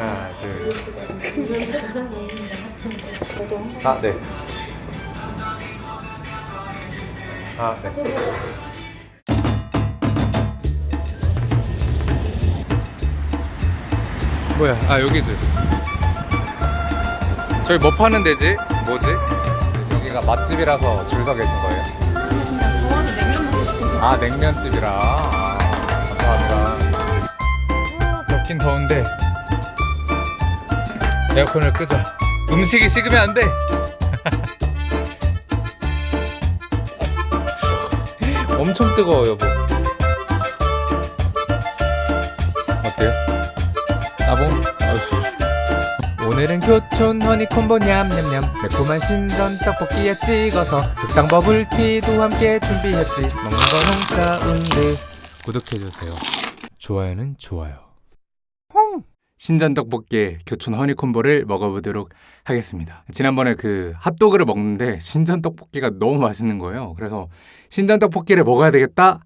하나, 둘. 아, 네. 아, 네. 뭐야? 아, 여기지. 저기 뭐 파는 데지? 뭐지? 여기가 맛집이라서 줄 서 계신 거예요? 싶어서 아 냉면집이라 아, 감사합니다 덥긴 더운데 에어컨을 끄자 음식이 식으면 안돼. 엄청 뜨거워 여보. 어때요? 나봉? 오늘은 교촌 허니콤보 냠냠냠. 매콤한 신전 떡볶이에 찍어서 흑당 버블티도 함께 준비했지. 먹는 건 홍사운드 구독해주세요. 좋아요는 좋아요 신전 떡볶이 교촌 허니콤보를 먹어보도록 하겠습니다. 지난번에 그 핫도그를 먹는데 신전 떡볶이가 너무 맛있는 거예요. 그래서 신전 떡볶이를 먹어야 되겠다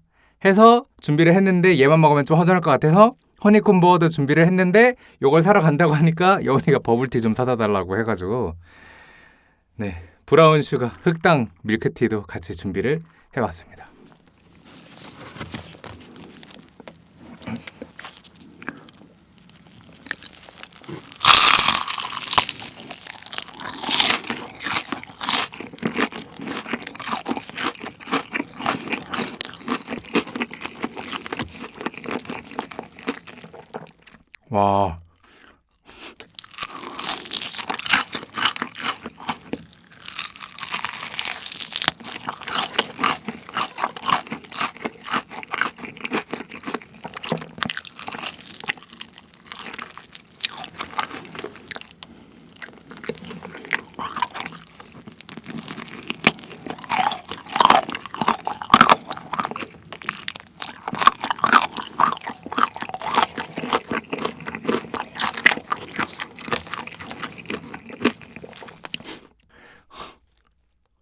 해서 준비를 했는데 얘만 먹으면 좀 허전할 것 같아서 허니콤보도 준비를 했는데 요걸 사러 간다고 하니까 여운이가 버블티 좀 사다 달라고 해가지고 네 brown sugar 흑당 밀크티도 같이 준비를 해봤습니다. 와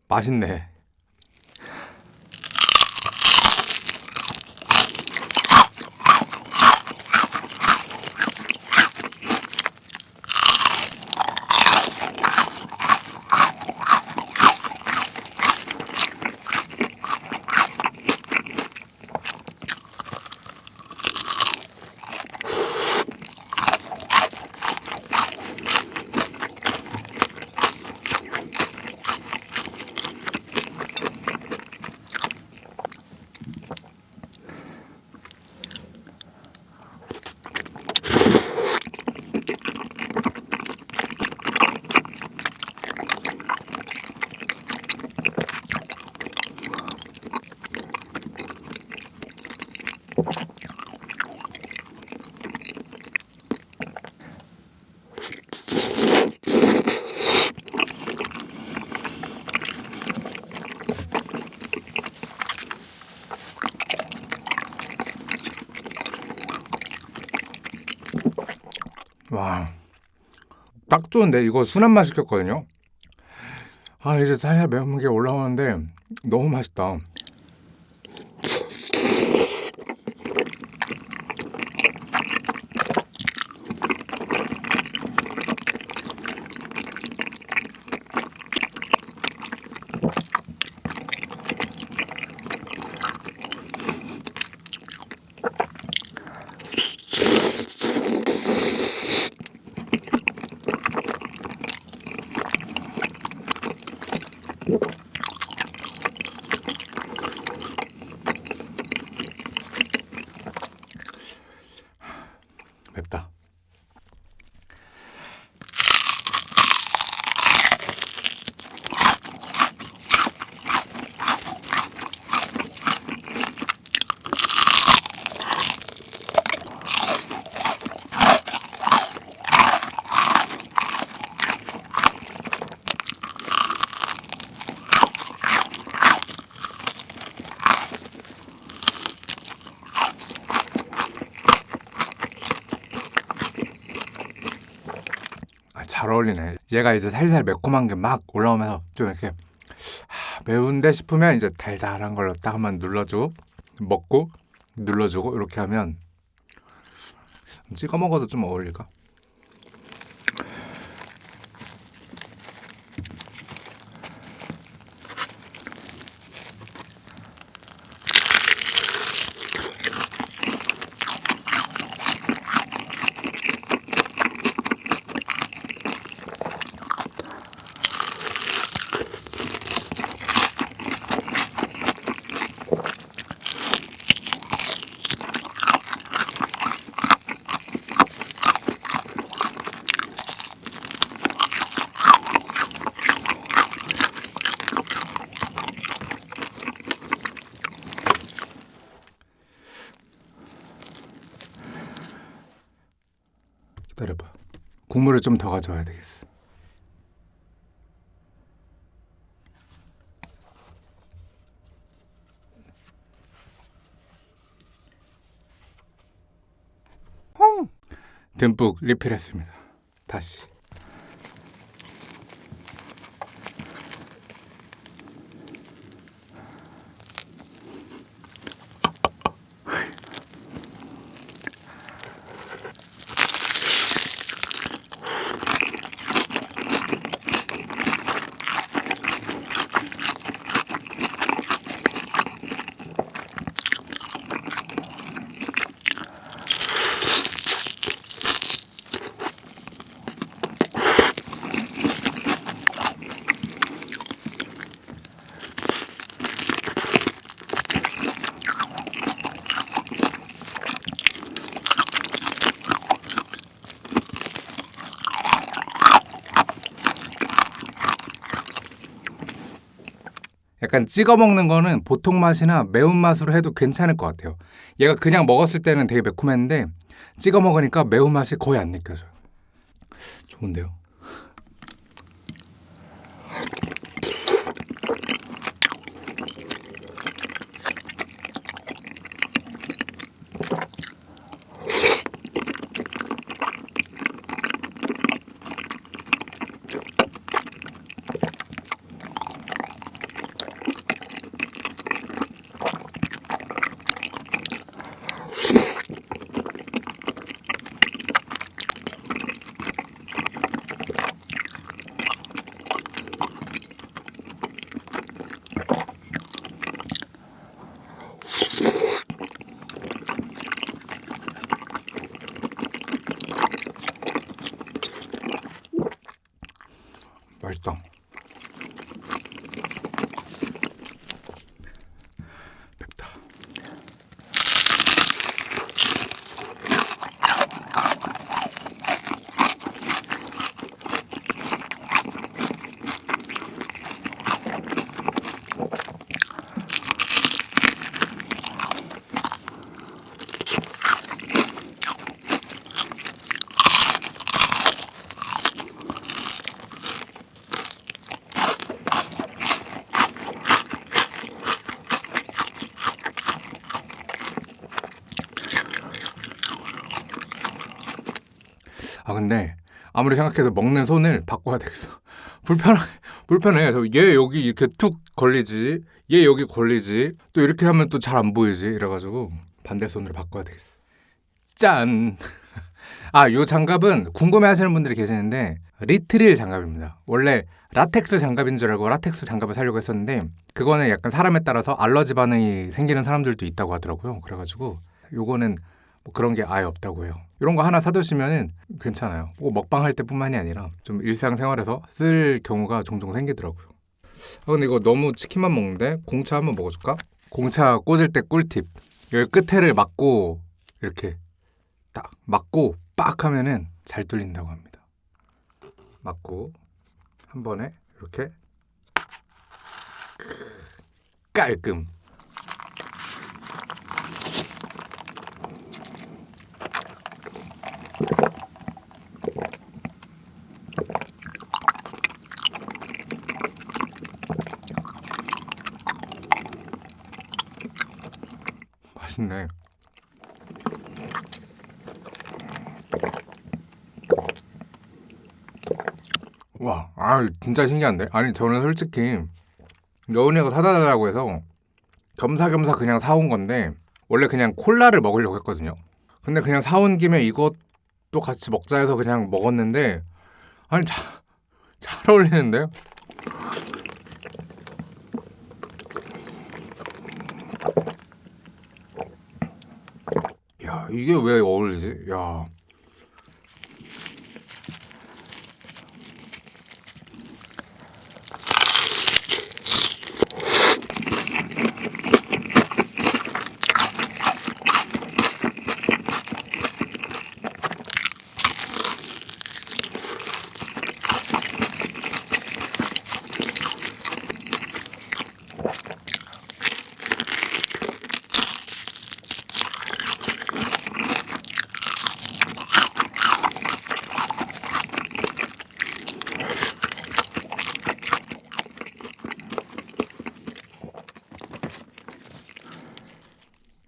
맛있네. 딱 좋은데 이거 순한 맛 시켰거든요. 아 이제 살살 매운 게 올라오는데 너무 맛있다. 어울리네. 얘가 이제 살살 매콤한 게 막 올라오면서 좀 이렇게 하, 매운데 싶으면 이제 달달한 걸로 딱 한번 눌러주고 먹고 눌러주고 이렇게 하면 찍어 먹어도 좀 어울릴까? 국물을 좀 더 가져와야 되겠어. 듬뿍 리필했습니다. 다시. 약간 찍어 먹는 거는 보통 맛이나 매운 맛으로 해도 괜찮을 것 같아요. 얘가 그냥 먹었을 때는 되게 매콤했는데 찍어 먹으니까 매운 맛이 거의 안 느껴져요. 좋은데요? 맛있다. 맵다. 아 근데 아무리 생각해도 먹는 손을 바꿔야 되겠어. 불편해 불편해. 저얘 여기 이렇게 툭 걸리지, 얘 여기 걸리지. 또 이렇게 하면 또 잘 안 보이지. 이래가지고 반대 손으로 바꿔야 되겠어. 짠. 아, 요 장갑은 궁금해하시는 분들이 계시는데 니트릴 장갑입니다. 원래 라텍스 장갑인 줄 알고 라텍스 장갑을 사려고 했었는데 그거는 약간 사람에 따라서 알러지 반응이 생기는 사람들도 있다고 하더라고요. 그래가지고 요거는 뭐 그런 게 아예 없다고 해요. 이런 거 하나 사두시면은 괜찮아요. 꼭 먹방 할 때뿐만이 아니라 좀 일상생활에서 쓸 경우가 종종 생기더라고요. 아 근데 이거 너무 치킨만 먹는데 공차 한번 먹어줄까? 공차 꽂을 때 꿀팁. 여기 끝에를 막고 이렇게 딱 막고 빡 하면은 잘 뚫린다고 합니다. 막고 한 번에 이렇게 깔끔. 맛있네. 와, 아 진짜 신기한데? 아니 저는 솔직히 여운이가 사다 달라고 해서 겸사겸사 그냥 사온 건데 원래 그냥 콜라를 먹으려고 했거든요. 근데 그냥 사온 김에 이것도 같이 먹자 해서 그냥 먹었는데 아니 잘, 잘 어울리는데요? 야 이게 왜 어울리지? 야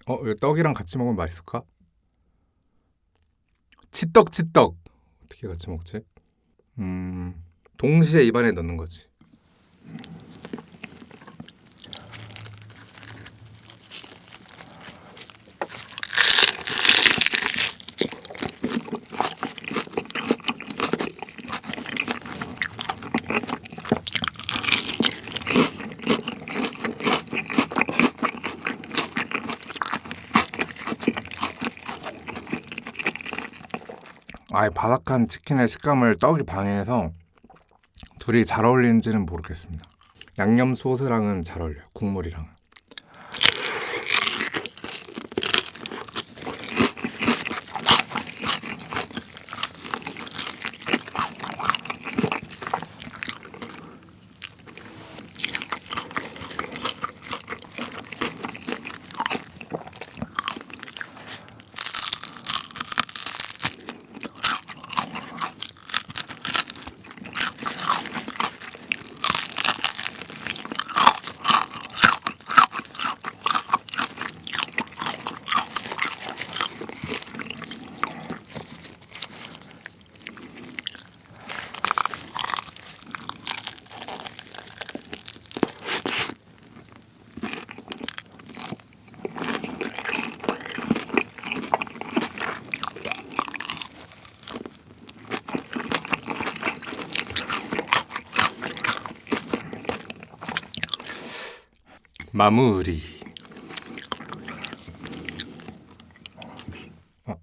어, 떡이랑 같이 먹으면 맛있을까? 치떡 치떡 어떻게 같이 먹지? 음, 동시에 입안에 넣는 거지. 아예 바삭한 치킨의 식감을 떡이 방해해서 둘이 잘 어울리는지는 모르겠습니다. 양념 소스랑은 잘 어울려요. 국물이랑. 마무리. 아.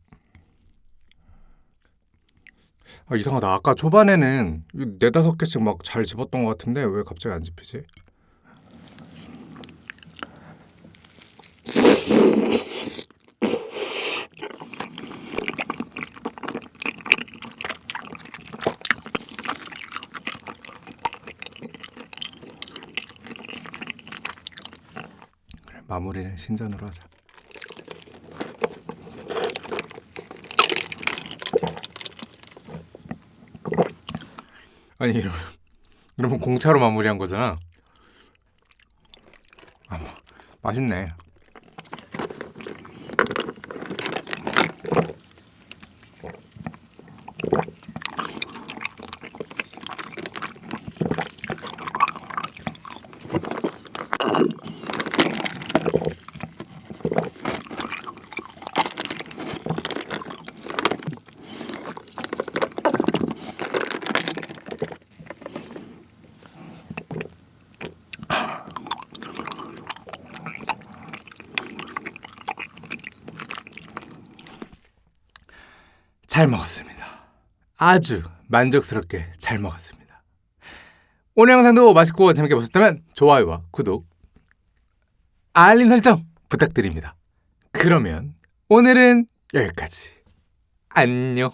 아, 이상하다. 아까 초반에는 이 네다섯 개씩 막 잘 집었던 것 같은데 왜 갑자기 안 집히지? 마무리는 신전으로 하자. 아니 이러면 공차로 마무리한 거잖아. 아, 뭐, 맛있네. 잘 먹었습니다. 아주 만족스럽게 잘 먹었습니다. 오늘 영상도 맛있고 재밌게 보셨다면 좋아요와 구독, 알림 설정 부탁드립니다. 그러면 오늘은 여기까지. 안녕.